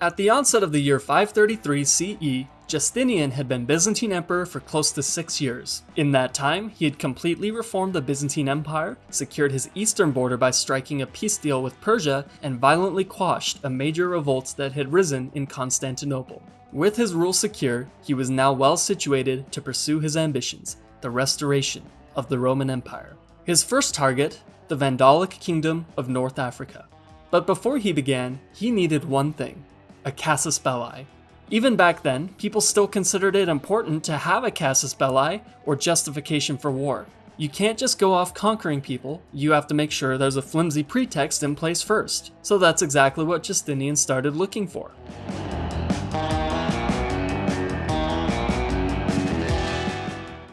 At the onset of the year 533 CE, Justinian had been Byzantine emperor for close to six years. In that time, he had completely reformed the Byzantine Empire, secured his eastern border by striking a peace deal with Persia, and violently quashed a major revolt that had risen in Constantinople. With his rule secure, he was now well situated to pursue his ambitions, the restoration of the Roman Empire. His first target, the Vandalic Kingdom of North Africa. But before he began, he needed one thing, a casus belli. Even back then, people still considered it important to have a casus belli, or justification for war. You can't just go off conquering people, you have to make sure there's a flimsy pretext in place first. So that's exactly what Justinian started looking for.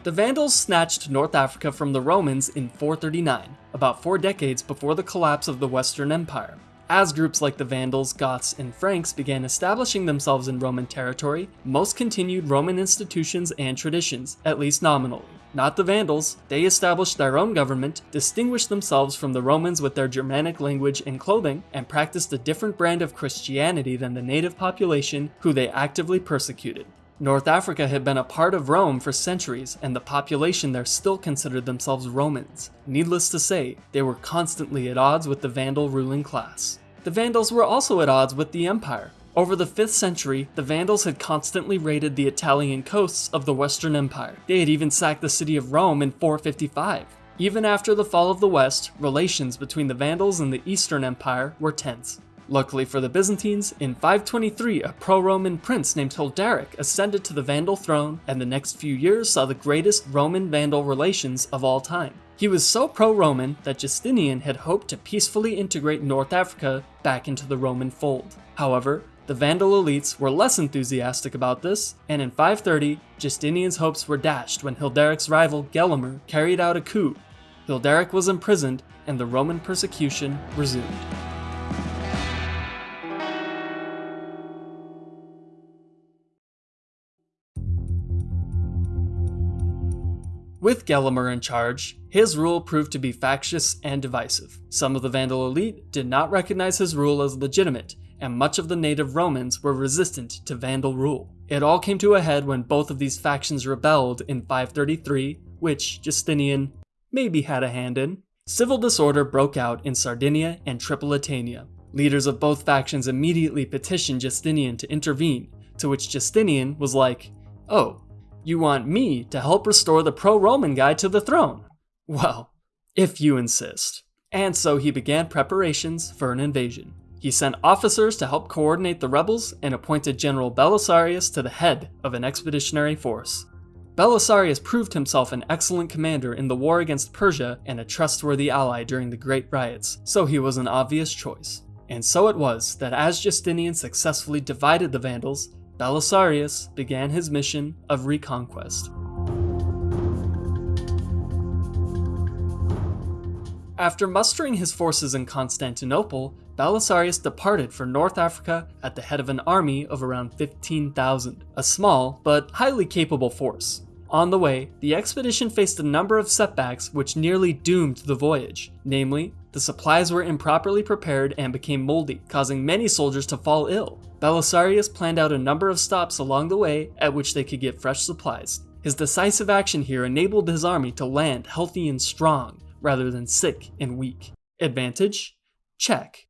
The Vandals snatched North Africa from the Romans in 439, about four decades before the collapse of the Western Empire. As groups like the Vandals, Goths, and Franks began establishing themselves in Roman territory, most continued Roman institutions and traditions, at least nominally. Not the Vandals, they established their own government, distinguished themselves from the Romans with their Germanic language and clothing, and practiced a different brand of Christianity than the native population who they actively persecuted. North Africa had been a part of Rome for centuries, and the population there still considered themselves Romans. Needless to say, they were constantly at odds with the Vandal ruling class. The Vandals were also at odds with the Empire. Over the 5th century, the Vandals had constantly raided the Italian coasts of the Western Empire. They had even sacked the city of Rome in 455. Even after the fall of the West, relations between the Vandals and the Eastern Empire were tense. Luckily for the Byzantines, in 523 a pro-Roman prince named Hilderic ascended to the Vandal throne and the next few years saw the greatest Roman-Vandal relations of all time. He was so pro-Roman that Justinian had hoped to peacefully integrate North Africa back into the Roman fold. However, the Vandal elites were less enthusiastic about this, and in 530, Justinian's hopes were dashed when Hilderic's rival Gelimer carried out a coup. Hilderic was imprisoned, and the Roman persecution resumed. With Gelimer in charge, his rule proved to be factious and divisive. Some of the Vandal elite did not recognize his rule as legitimate, and much of the native Romans were resistant to Vandal rule. It all came to a head when both of these factions rebelled in 533, which Justinian maybe had a hand in. Civil disorder broke out in Sardinia and Tripolitania. Leaders of both factions immediately petitioned Justinian to intervene, to which Justinian was like, oh, you want me to help restore the pro-Roman guy to the throne? Well, if you insist. And so he began preparations for an invasion. He sent officers to help coordinate the rebels and appointed General Belisarius to the head of an expeditionary force. Belisarius proved himself an excellent commander in the war against Persia and a trustworthy ally during the Great Riots, so he was an obvious choice. And so it was that as Justinian successfully divided the Vandals, Belisarius began his mission of reconquest. After mustering his forces in Constantinople, Belisarius departed for North Africa at the head of an army of around 15,000, a small but highly capable force. On the way, the expedition faced a number of setbacks which nearly doomed the voyage, namely, the supplies were improperly prepared and became moldy, causing many soldiers to fall ill. Belisarius planned out a number of stops along the way at which they could get fresh supplies. His decisive action here enabled his army to land healthy and strong, rather than sick and weak. Advantage? Check.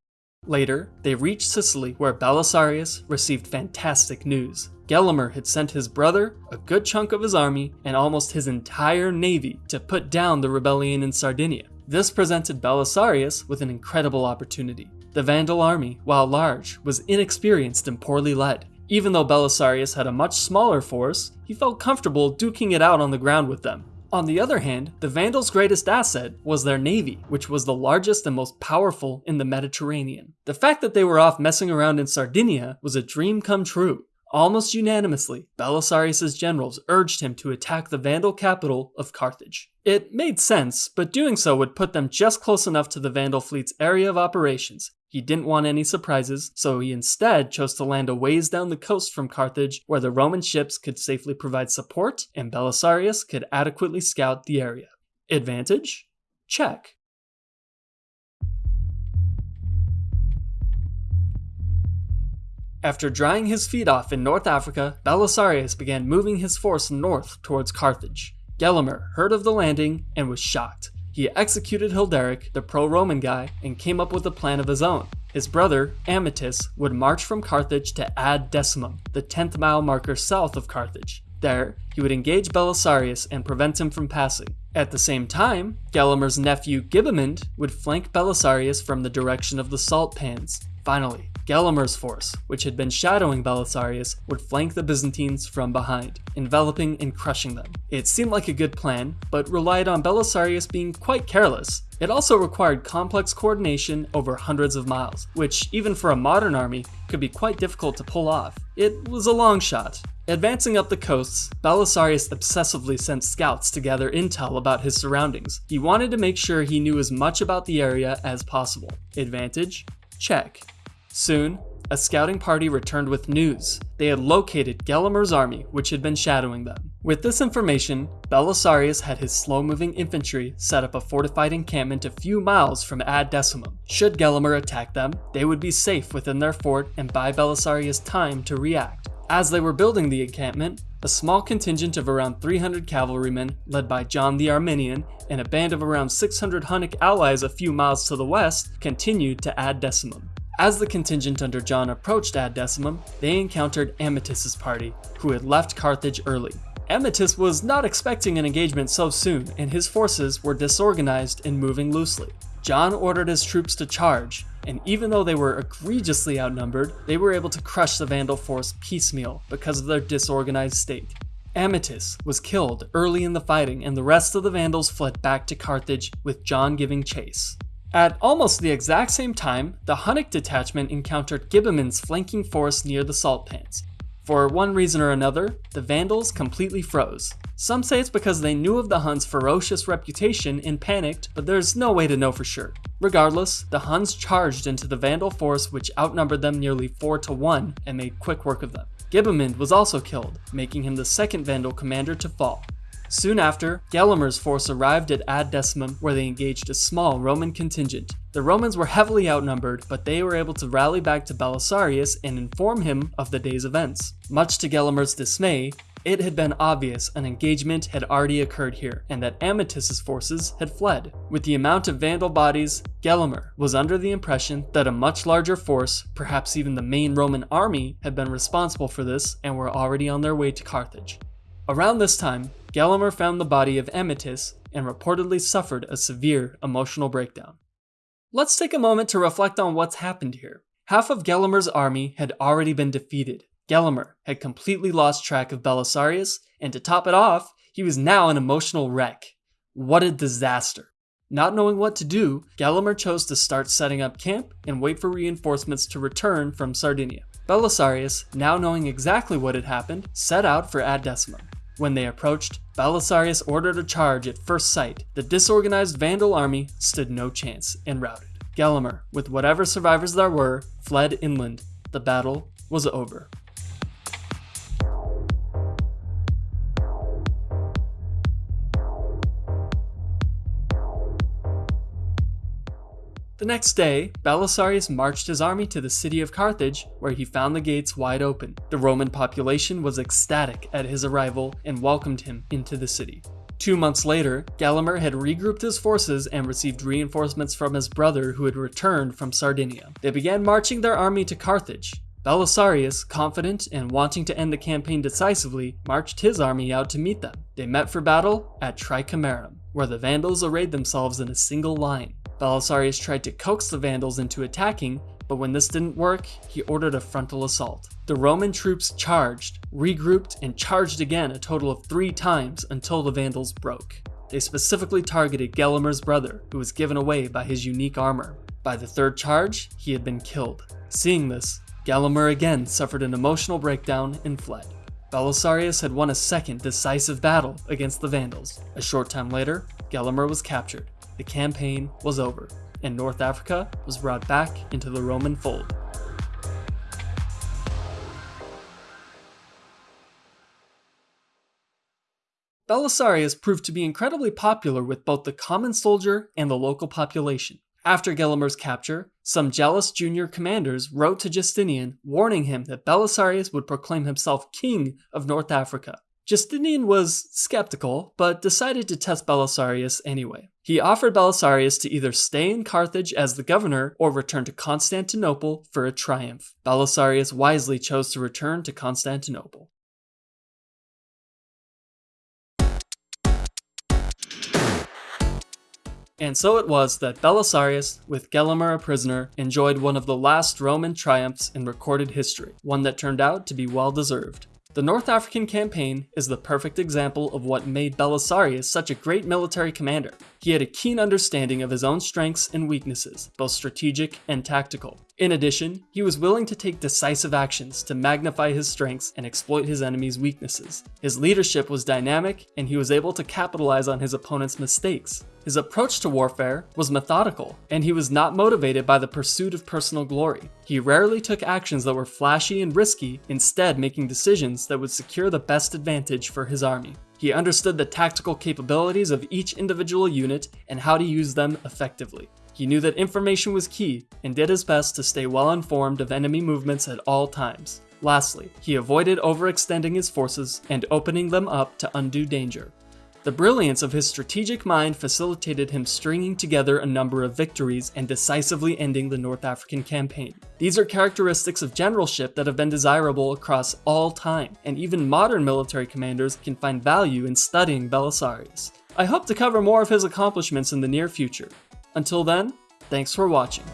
Later, they reached Sicily where Belisarius received fantastic news. Gelimer had sent his brother, a good chunk of his army, and almost his entire navy to put down the rebellion in Sardinia. This presented Belisarius with an incredible opportunity. The Vandal army, while large, was inexperienced and poorly led. Even though Belisarius had a much smaller force, he felt comfortable duking it out on the ground with them. On the other hand, the Vandals' greatest asset was their navy, which was the largest and most powerful in the Mediterranean. The fact that they were off messing around in Sardinia was a dream come true. Almost unanimously, Belisarius' generals urged him to attack the Vandal capital of Carthage. It made sense, but doing so would put them just close enough to the Vandal fleet's area of operations. He didn't want any surprises, so he instead chose to land a ways down the coast from Carthage where the Roman ships could safely provide support and Belisarius could adequately scout the area. Advantage? Check. After drying his feet off in North Africa, Belisarius began moving his force north towards Carthage. Gelimer heard of the landing and was shocked. He executed Hilderic, the pro Roman guy, and came up with a plan of his own. His brother, Ammatas, would march from Carthage to Ad Decimum, the 10th mile marker south of Carthage. There, he would engage Belisarius and prevent him from passing. At the same time, Gelimer's nephew Gibamund would flank Belisarius from the direction of the salt pans. Finally, Gelimer's force, which had been shadowing Belisarius, would flank the Byzantines from behind, enveloping and crushing them. It seemed like a good plan, but relied on Belisarius being quite careless. It also required complex coordination over hundreds of miles, which, even for a modern army, could be quite difficult to pull off. It was a long shot, Advancing up the coasts, Belisarius obsessively sent scouts to gather intel about his surroundings. He wanted to make sure he knew as much about the area as possible. Advantage? Check. Soon, a scouting party returned with news. They had located Gelimer's army, which had been shadowing them. With this information, Belisarius had his slow-moving infantry set up a fortified encampment a few miles from Ad Decimum. Should Gelimer attack them, they would be safe within their fort and buy Belisarius time to react. As they were building the encampment, a small contingent of around 300 cavalrymen, led by John the Armenian, and a band of around 600 Hunnic allies a few miles to the west, continued to Ad Decimum. As the contingent under John approached Ad Decimum, they encountered Ammatas's party, who had left Carthage early. Ammatas was not expecting an engagement so soon, and his forces were disorganized and moving loosely. John ordered his troops to charge, and even though they were egregiously outnumbered, they were able to crush the Vandal force piecemeal because of their disorganized state. Ammatas was killed early in the fighting, and the rest of the Vandals fled back to Carthage, with John giving chase. At almost the exact same time, the Hunnic detachment encountered Gibamund's flanking force near the salt pans. For one reason or another, the Vandals completely froze. Some say it's because they knew of the Huns' ferocious reputation and panicked, but there's no way to know for sure. Regardless, the Huns charged into the Vandal force which outnumbered them nearly 4 to 1 and made quick work of them. Gibamund was also killed, making him the second Vandal commander to fall. Soon after, Gelimer's force arrived at Ad Decimum where they engaged a small Roman contingent. The Romans were heavily outnumbered, but they were able to rally back to Belisarius and inform him of the day's events. Much to Gelimer's dismay, it had been obvious an engagement had already occurred here, and that Ammatas's forces had fled. With the amount of Vandal bodies, Gelimer was under the impression that a much larger force, perhaps even the main Roman army, had been responsible for this and were already on their way to Carthage. Around this time, Gelimer found the body of Ammatas and reportedly suffered a severe emotional breakdown. Let's take a moment to reflect on what's happened here. Half of Gelimer's army had already been defeated. Gelimer had completely lost track of Belisarius, and to top it off, he was now an emotional wreck. What a disaster. Not knowing what to do, Gelimer chose to start setting up camp and wait for reinforcements to return from Sardinia. Belisarius, now knowing exactly what had happened, set out for Ad Decimum. When they approached, Belisarius ordered a charge at first sight. The disorganized Vandal army stood no chance and routed. Gelimer, with whatever survivors there were, fled inland. The battle was over. The next day, Belisarius marched his army to the city of Carthage, where he found the gates wide open. The Roman population was ecstatic at his arrival and welcomed him into the city. Two months later, Gelimer had regrouped his forces and received reinforcements from his brother who had returned from Sardinia. They began marching their army to Carthage. Belisarius, confident and wanting to end the campaign decisively, marched his army out to meet them. They met for battle at Tricamarum, where the Vandals arrayed themselves in a single line. Belisarius tried to coax the Vandals into attacking, but when this didn't work, he ordered a frontal assault. The Roman troops charged, regrouped, and charged again a total of three times until the Vandals broke. They specifically targeted Gelimer's brother, who was given away by his unique armor. By the third charge, he had been killed. Seeing this, Gelimer again suffered an emotional breakdown and fled. Belisarius had won a second decisive battle against the Vandals. A short time later, Gelimer was captured the campaign was over, and North Africa was brought back into the Roman fold. Belisarius proved to be incredibly popular with both the common soldier and the local population. After Gelimer's capture, Some jealous junior commanders wrote to Justinian warning him that Belisarius would proclaim himself king of North Africa. Justinian was skeptical, but decided to test Belisarius anyway. He offered Belisarius to either stay in Carthage as the governor or return to Constantinople for a triumph. Belisarius wisely chose to return to Constantinople. And so it was that Belisarius, with Gelimer a prisoner, enjoyed one of the last Roman triumphs in recorded history, one that turned out to be well deserved. The North African campaign is the perfect example of what made Belisarius such a great military commander. He had a keen understanding of his own strengths and weaknesses, both strategic and tactical. In addition, he was willing to take decisive actions to magnify his strengths and exploit his enemy's weaknesses. His leadership was dynamic, and he was able to capitalize on his opponent's mistakes. His approach to warfare was methodical, and he was not motivated by the pursuit of personal glory. He rarely took actions that were flashy and risky, instead making decisions that would secure the best advantage for his army. He understood the tactical capabilities of each individual unit and how to use them effectively. He knew that information was key and did his best to stay well informed of enemy movements at all times. Lastly, he avoided overextending his forces and opening them up to undue danger. The brilliance of his strategic mind facilitated him stringing together a number of victories and decisively ending the North African campaign. These are characteristics of generalship that have been desirable across all time, and even modern military commanders can find value in studying Belisarius. I hope to cover more of his accomplishments in the near future. Until then, thanks for watching.